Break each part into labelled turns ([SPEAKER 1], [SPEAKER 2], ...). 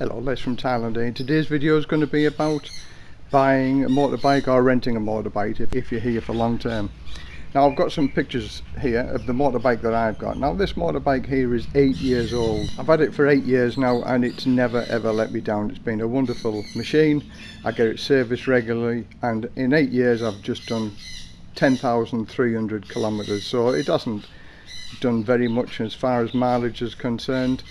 [SPEAKER 1] Hello, Les from Thailand here. Today's video is going to be about buying a motorbike or renting a motorbike if, if you're here for long term. Now I've got some pictures here of the motorbike that I've got. Now this motorbike here is 8 years old. I've had it for 8 years now and it's never ever let me down. It's been a wonderful machine. I get it serviced regularly and in 8 years I've just done 10,300 kilometers so it hasn't done very much as far as mileage is concerned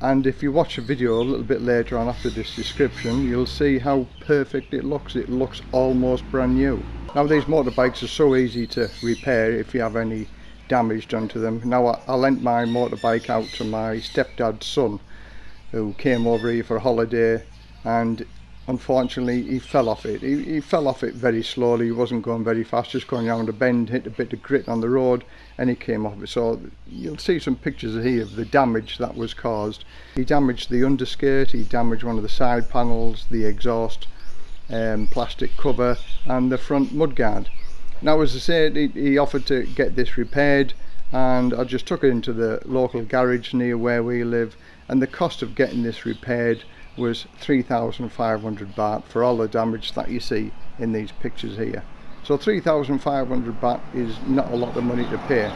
[SPEAKER 1] and if you watch a video a little bit later on after this description you'll see how perfect it looks. It looks almost brand new. Now these motorbikes are so easy to repair if you have any damage done to them. Now I, I lent my motorbike out to my stepdad's son who came over here for a holiday and unfortunately he fell off it. He, he, fell off it very slowly. He wasn't going very fast just going around a bend hit a bit of grit on the road and he came off it. So you'll see some pictures here of the damage that was caused. He damaged the underskirt he damaged one of the side panels the exhaust um, plastic cover and the front mudguard. Now as I said he, he offered to get this repaired and I just took it into the local garage near where we live and the cost of getting this repaired was 3,500 baht for all the damage that you see in these pictures here. So 3,500 baht is not a lot of money to pay.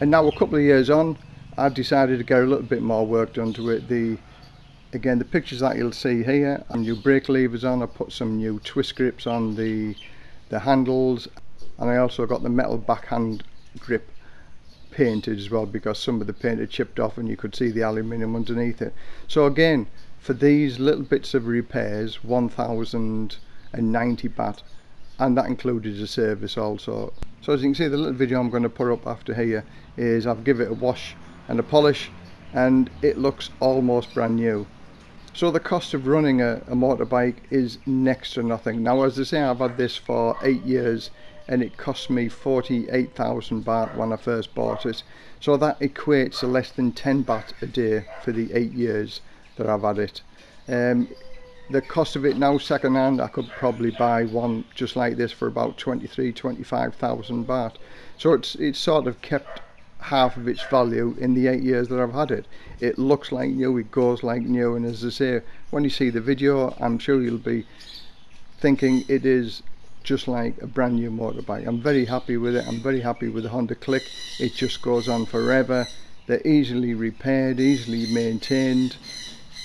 [SPEAKER 1] And now a couple of years on, I've decided to get a little bit more work done to it. The Again, the pictures that you'll see here, and new brake levers on, I put some new twist grips on the, the handles, and I also got the metal backhand grip painted as well because some of the paint had chipped off and you could see the aluminium underneath it. So again, for these little bits of repairs 1090 baht and that included a service also. So as you can see the little video I'm going to put up after here is I've given it a wash and a polish and it looks almost brand new. So the cost of running a, a motorbike is next to nothing. Now as I say I've had this for eight years and it cost me 48,000 baht when I first bought it. So that equates to less than 10 baht a day for the eight years I've had it. Um, the cost of it now second hand I could probably buy one just like this for about 23 25,000 baht. So it's it's sort of kept half of its value in the eight years that I've had it. It looks like new it goes like new and as I say when you see the video I'm sure you'll be thinking it is just like a brand new motorbike. I'm very happy with it I'm very happy with the Honda Click. It just goes on forever. They're easily repaired easily maintained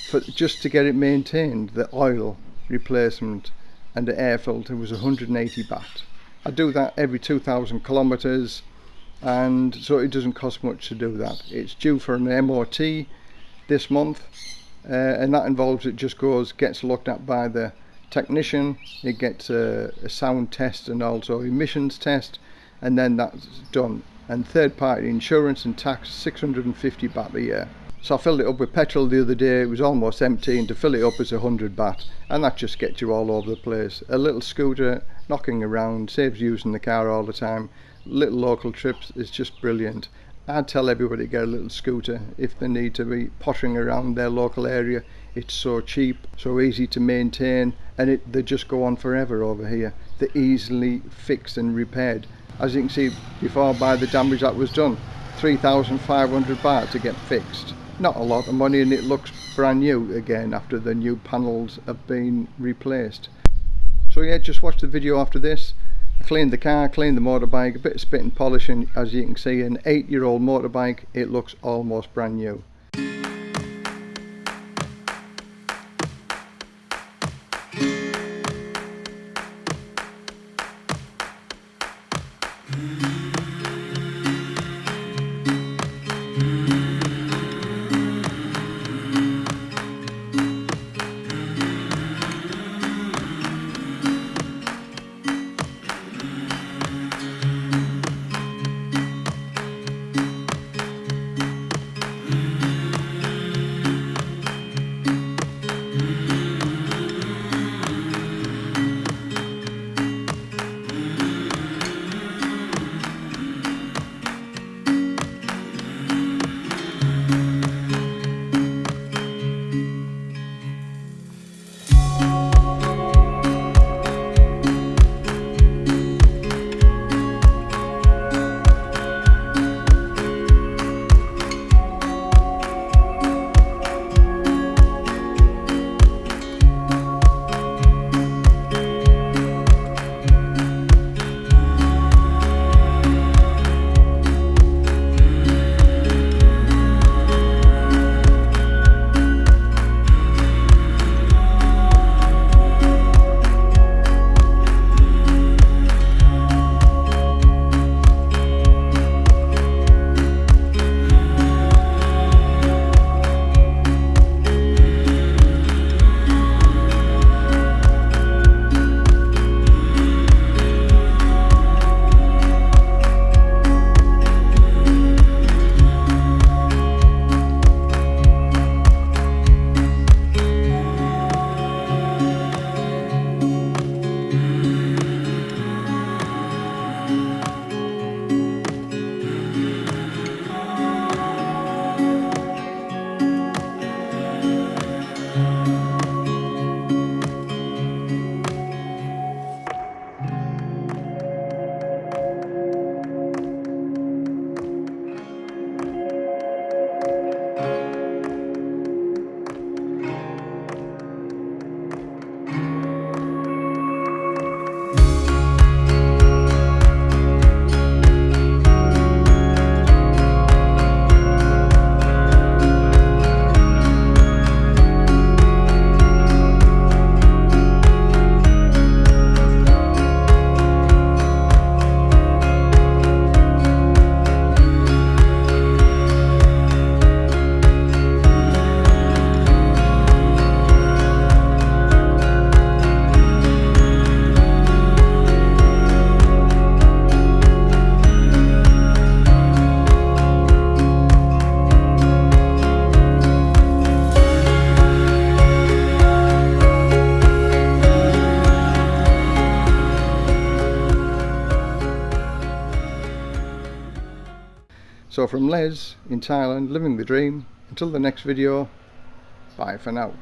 [SPEAKER 1] for just to get it maintained the oil replacement and the air filter was 180 baht. I do that every 2,000 kilometers and so it doesn't cost much to do that. It's due for an MOT this month uh, and that involves it just goes gets looked at by the technician it gets a, a sound test and also emissions test and then that's done. And third party insurance and tax 650 baht a year so I filled it up with petrol the other day, it was almost empty and to fill it up is a hundred baht and that just gets you all over the place. A little scooter knocking around, saves using the car all the time, little local trips is just brilliant. I'd tell everybody to get a little scooter if they need to be pottering around their local area. It's so cheap, so easy to maintain and it, they just go on forever over here. They're easily fixed and repaired. As you can see before by the damage that was done, 3,500 baht to get fixed not a lot of money and it looks brand new again after the new panels have been replaced so yeah just watch the video after this I cleaned the car cleaned the motorbike a bit of spit and polishing as you can see an eight year old motorbike it looks almost brand new Mm-hmm. So from Les in Thailand, living the dream, until the next video, bye for now.